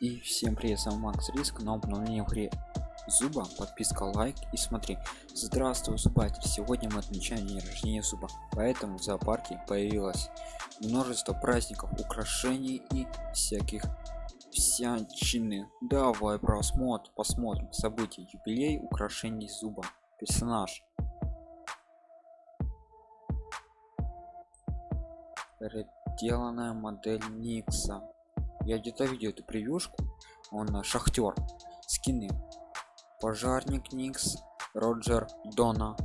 И всем привет, с вами Макс Риск, но обновление игре Зуба, подписка, лайк и смотри. Здравствуй, Зубатель, сегодня мы отмечаем день рождения Зуба, поэтому в зоопарке появилось множество праздников, украшений и всяких всячины. Давай просмотр, посмотрим события, юбилей, украшений Зуба, персонаж. Переделанная модель Никса я где-то видел эту превьюшку. Он э, шахтер скины. Пожарник никс роджер дона.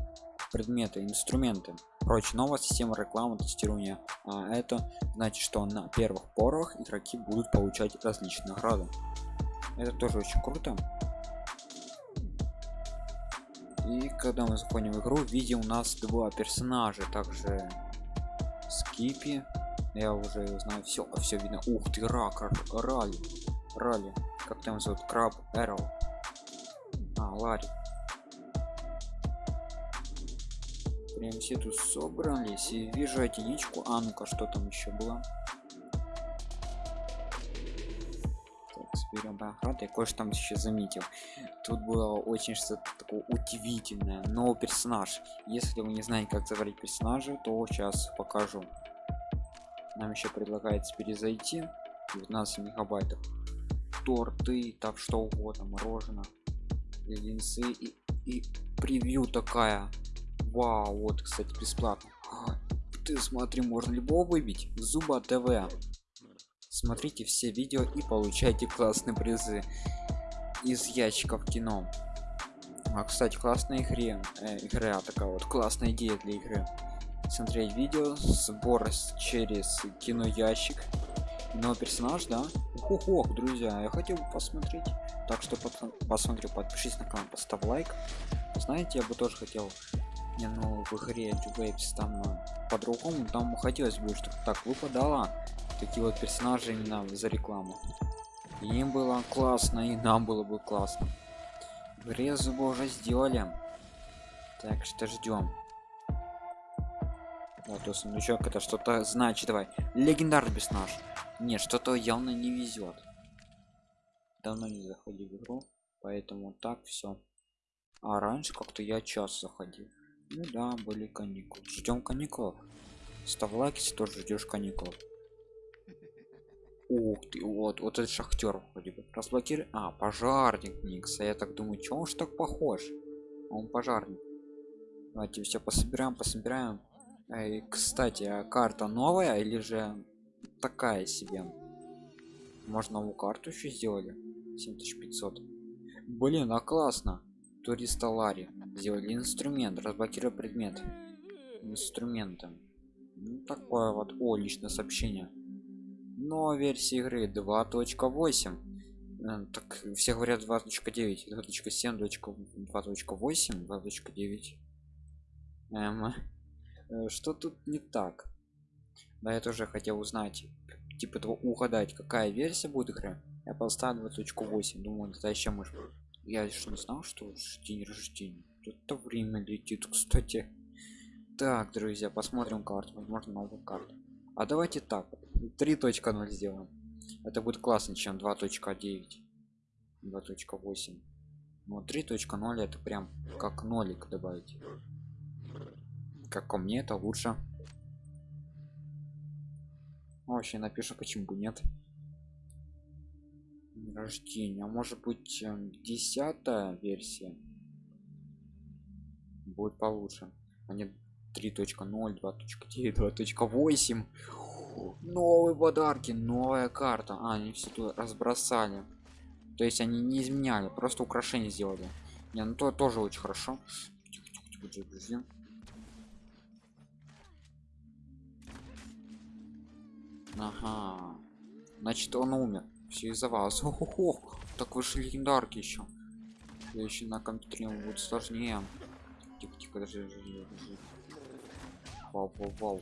Предметы инструменты. Прочь новая система рекламы тестирования а это значит что на первых порах игроки будут получать различные награды. Это тоже очень круто. И когда мы заходим в игру видим у нас два персонажа. Также скипи я уже знаю все а все видно. Ух ты рак рали рали как там зовут? Краб эрл. А ларри. Прям все тут собрались и вижу единичку а ну-ка что там еще было? Берем охрат я кое-что там еще заметил тут было очень что-то такое удивительное. Новый персонаж. Если вы не знаете как заварить персонажа то сейчас покажу нам еще предлагается перезайти 19 мегабайтов. Торты так что угодно мороженое леденцы и, и превью такая. Вау вот кстати бесплатно. А, ты смотри можно любого выбить. Зуба тв. Смотрите все видео и получайте классные призы из ящиков кино. А кстати классная игре э, игра такая вот классная идея для игры смотреть видео сбор через кино ящик новый персонаж да? Ох, ох друзья я хотел бы посмотреть. Так что посмотрю подпишись на канал поставь лайк. Знаете я бы тоже хотел не ну в игре Waves там э, по-другому там хотелось бы чтобы так выпадало. Такие вот персонажи именно за рекламу. Им было классно и нам было бы классно. В игре уже сделали. Так что ждем вот то сундучок это что-то значит давай. Легендарный персонаж. Нет что-то явно не везет давно не заходил в игру поэтому так все а раньше как-то я час заходил. Ну да были каникулы. Ждем каникул став лайк если тоже ждешь каникул ух ты вот вот этот шахтер вроде бы разблокируй а пожарник никса я так думаю чё он ж так похож? Он пожарник. Давайте все пособираем пособираем и, кстати а карта новая или же такая себе? Можно новую карту еще сделали? 7500 блин а классно. Туриста лари сделали инструмент разблокировать предмет инструментом. Ну, такое вот о личное сообщение. Но версия игры 2.8 э, так все говорят 2.9 2.7 2.8 2.9 эм, что тут не так? Да я тоже хотел узнать типа того угадать какая версия будет игры. Я поставил 2.8 думаю это еще может я еще не знал что день рождения. Это время летит кстати. Так друзья посмотрим карту. Возможно новую карту. А давайте так. 3.0 сделаем. Это будет классно чем 2.9 2.8 но 3.0 это прям как нолик добавить как ко мне это лучше. Вообще напишу почему бы нет. Рождения. А может быть эм, десятая версия? Будет получше. А не 3.0 2.9 2.8 новые подарки новая карта. А, они все тут разбросали. То есть они не изменяли просто украшение сделали. Не ну то тоже очень хорошо Ага. Значит, он умер. Все из-за вас. Ох. Так вышли легендарки еще. Я еще на компьютере будет сложнее. Тихо, тихо, даже, даже, даже. Вау, вау, вау.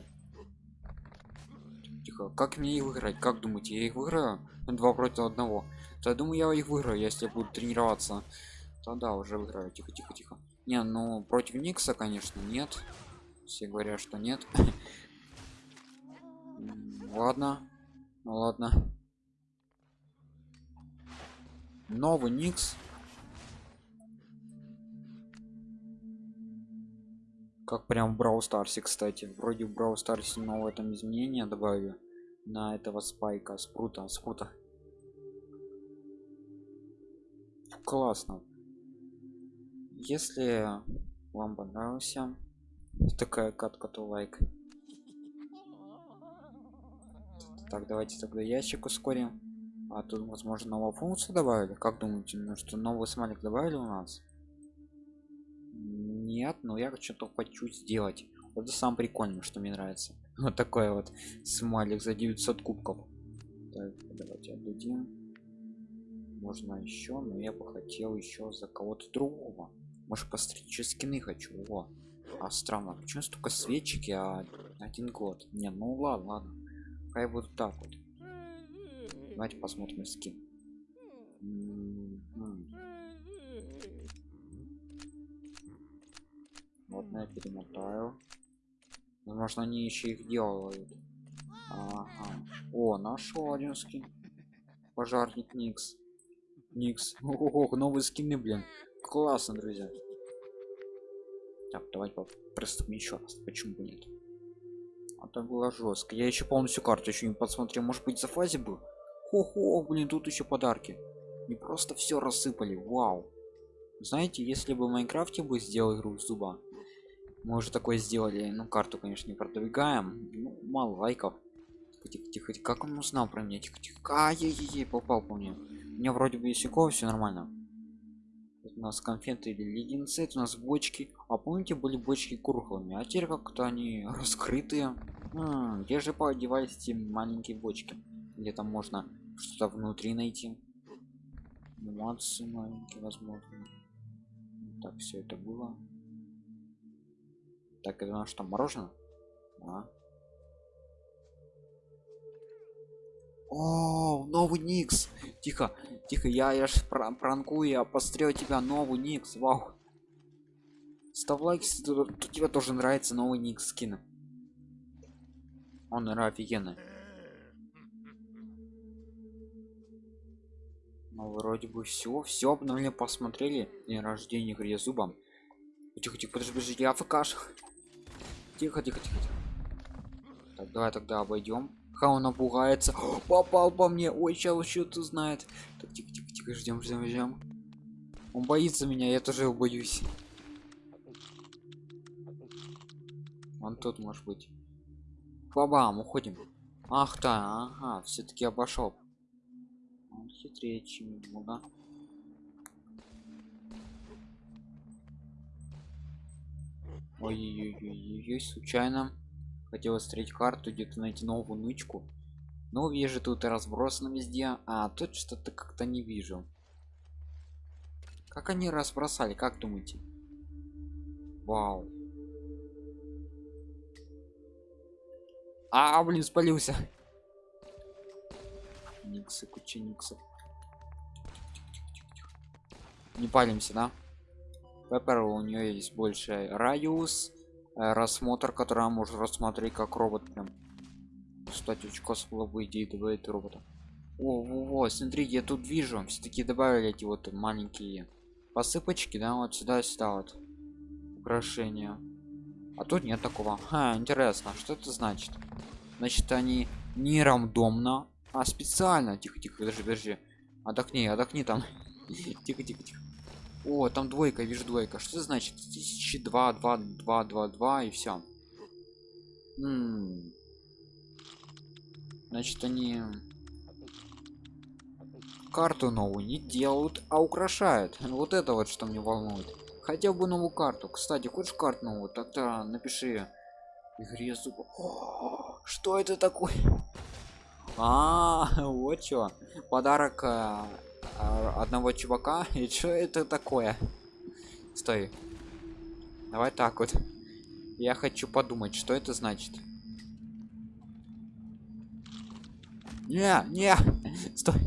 Тихо. Как мне их выиграть? Как думаете, я их выиграю? Два против одного. Я думаю, я их выиграю, если буду тренироваться. Тогда уже выиграю. Тихо, тихо, тихо. Не, ну против Никса, конечно, нет. Все говорят, что нет. ладно ну ладно новый никс как прям в Brawl Старсе, кстати. Вроде в Brawl Старсе новое там изменения добавили на этого спайка, спрута, спрута. Классно. Если вам понравился такая катка, то лайк. Так, давайте тогда ящик ускорим. А тут, возможно, новую функцию добавили. Как думаете, ну что новый смайлик добавили у нас? Нет, но я что-то хочу сделать. Вот это самое прикольное, что мне нравится. Вот такой вот смайлик за 900 кубков. Так, давайте отдадим. Можно еще, но я бы хотел еще за кого-то другого. Может постричь скины хочу. О, а странно, почему столько свечики, а один год? Не, ну ладно, ладно. Хай вот так вот. Давайте посмотрим скин. Вот я перемотаю. Возможно, они еще их делают. Ага. О, нашел один скин. Пожарник Никс. Никс. Ого, новые скины, блин. Классно, друзья. Так, давайте просто еще раз. Почему бы нет? А так было жестко. Я еще полностью карту еще не посмотрел. Может быть, за фазе был? Хо-хо, блин, тут еще подарки. Не просто все рассыпали. Вау. Знаете, если бы в Майнкрафте бы сделал игру зуба, мы уже такое сделали. Ну, карту, конечно, не продвигаем. Ну, мало лайков. Тихо, тихо. Как он узнал про меня? Тихо, тихо. Ай-яй-яй, попал по мне. У меня вроде бы есть все нормально у нас конфеты или леденцы это у нас бочки. А помните были бочки круглыми а теперь как-то они раскрытые. М -м, где же подевались эти маленькие бочки? Где там можно что-то внутри найти? Нюансы маленькие возможно. Так все это было. Так это у нас что мороженое? А? О, новый Никс. Тихо, тихо, я, я ж пранкую, я пострел тебя, новый Никс, вау. Ставь лайк, если тебе тоже нравится новый Никс скин. Он офигенный. Ну, вроде бы все, все обновление посмотрели. День рождения игре зубом. Тихо, тихо, подожди, подожди, я фкаш. Тихо, тихо, тихо, тихо. Так, давай тогда обойдем. Ха, он напугается. О, попал по мне. Ой, сейчас что-то знает. Так, тихо, тихо, тихо, ждем, ждем, ждем. Он боится меня, я тоже его боюсь. Он тут может быть. Бабам, уходим. Ах да, ага, все-таки обошел. Он хитрее, чем ему, да? Ой-ой-ой, случайно хотел встретить карту где-то найти новую нычку. Но вижу тут разбросано везде а тут что-то как-то не вижу. Как они разбросали как думаете? Вау. А блин спалился. Никсы куча никсов. Не палимся да? Пеппер у нее есть больше радиус рассмотр который может рассмотреть как робот прям. Кстати идеи добавить робота. О во, во, смотрите я тут вижу все-таки добавили эти вот маленькие посыпочки да вот сюда сюда вот украшения. А тут нет такого. Ха, интересно что это значит? Значит они не рандомно а специально. Тихо тихо подожди подожди. Отдохни отдохни там. Тихо тихо тихо о там двойка вижу двойка. Что значит тысячи два два два два два и все значит они карту новую не делают а украшают. Вот это вот что мне волнует. Хотя бы новую карту. Кстати хочешь карту новую? Тогда напиши игре зуб что это такое? А, вот что подарок а, одного чувака и что это такое? Стой. Давай так вот. Я хочу подумать что это значит. Не не стой.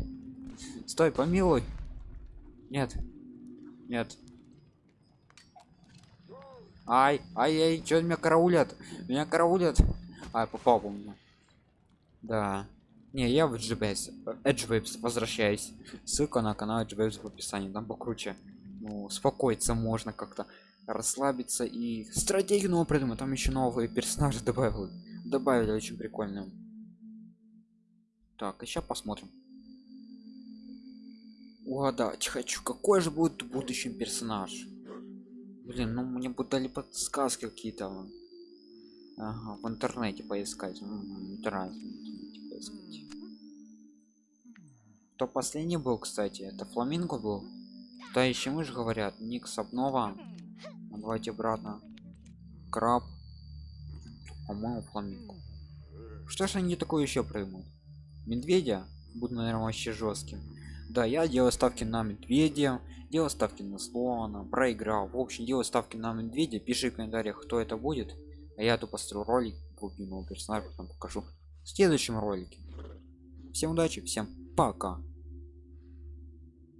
Стой помилуй. Нет. Нет. Ай ай ай что меня караулят? Меня караулят? Ай попал по мне да Не, я в GBS, Edgewaves возвращаюсь. Ссылка на канал Edgewaves в описании, там покруче. Ну, успокоиться можно как-то, расслабиться и стратегию новую придумать. Там еще новые персонажи добавили. Добавили очень прикольную. Так, еще посмотрим. Угадать хочу, какой же будет в персонаж. Блин, ну мне бы дали подсказки какие-то. Ага, в интернете поискать. Угу, интернете поискать. Кто последний был, кстати? Это фламинго был? Да еще мы же говорят, Никс обнова. Ну, давайте обратно. Краб. По-моему, фламинго. Что ж они такое еще проймут? Медведя? Буду, наверное, вообще жестким. Да, я делаю ставки на медведя, делаю ставки на слона, проиграл. В общем, делаю ставки на медведя. Пиши в комментариях, кто это будет. А я тут построю ролик, любимого персонажа, потом покажу в следующем ролике. Всем удачи, всем пока.